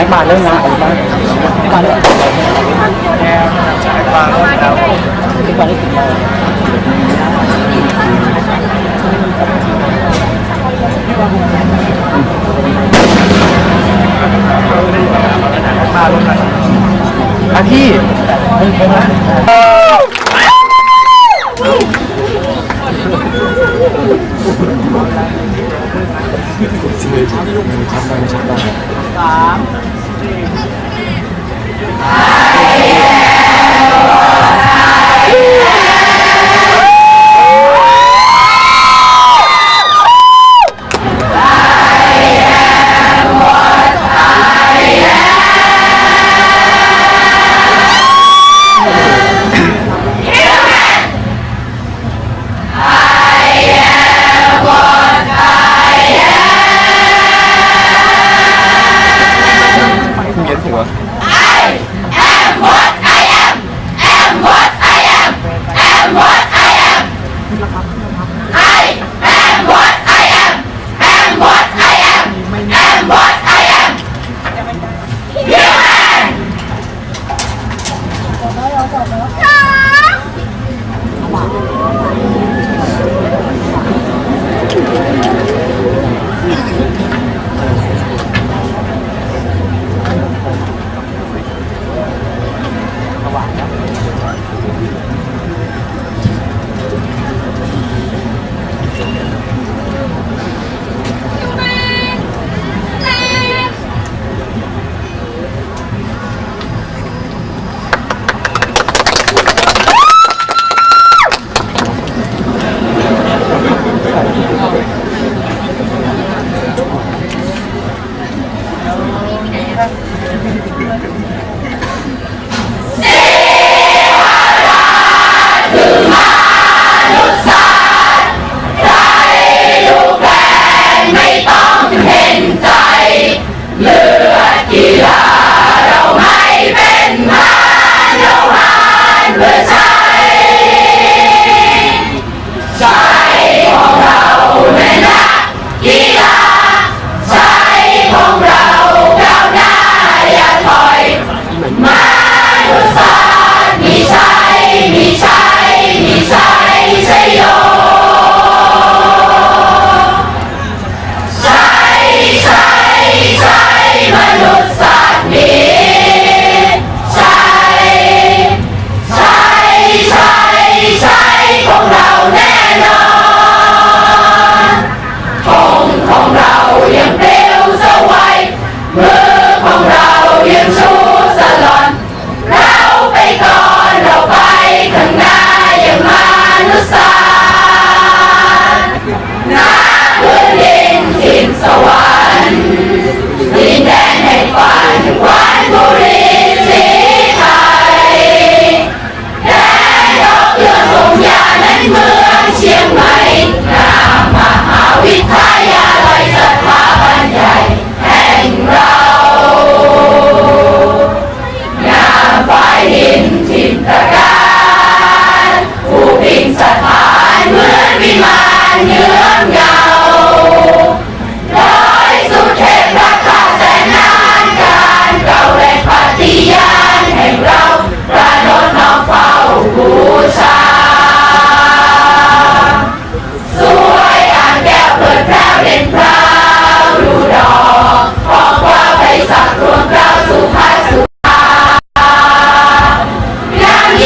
ให้มาเรื่องงานอะไรบ้างให้มาเรื่องแก้วให้มาเริ่มแล้วทุกวันได้ถึงโมงมาเริ่มแล้วอะ พี่เป็นเป็นน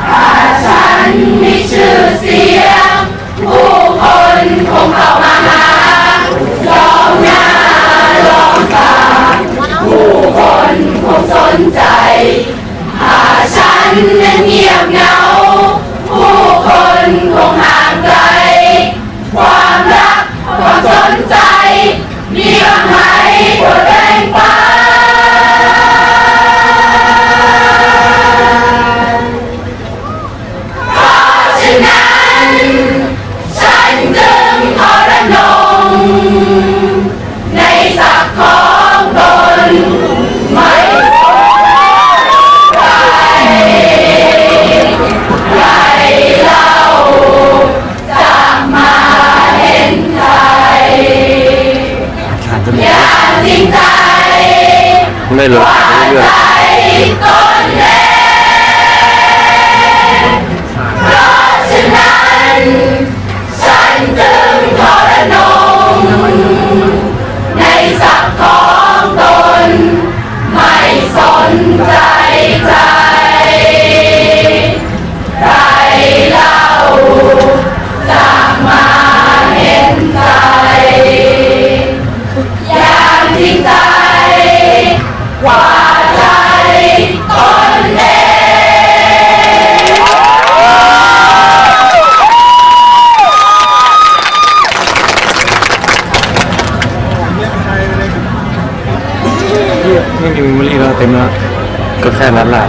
ถ้าฉันมีชื่อเสียง ผู้คนคงเข้ามาหาลองหน้าลงตาผู้คนคงสนใจหาฉันนั้นเงียบเหงา ผู้คนคงหา ไม่มีเวลีเราเต็มแล้วก็แค่นั้นแหละ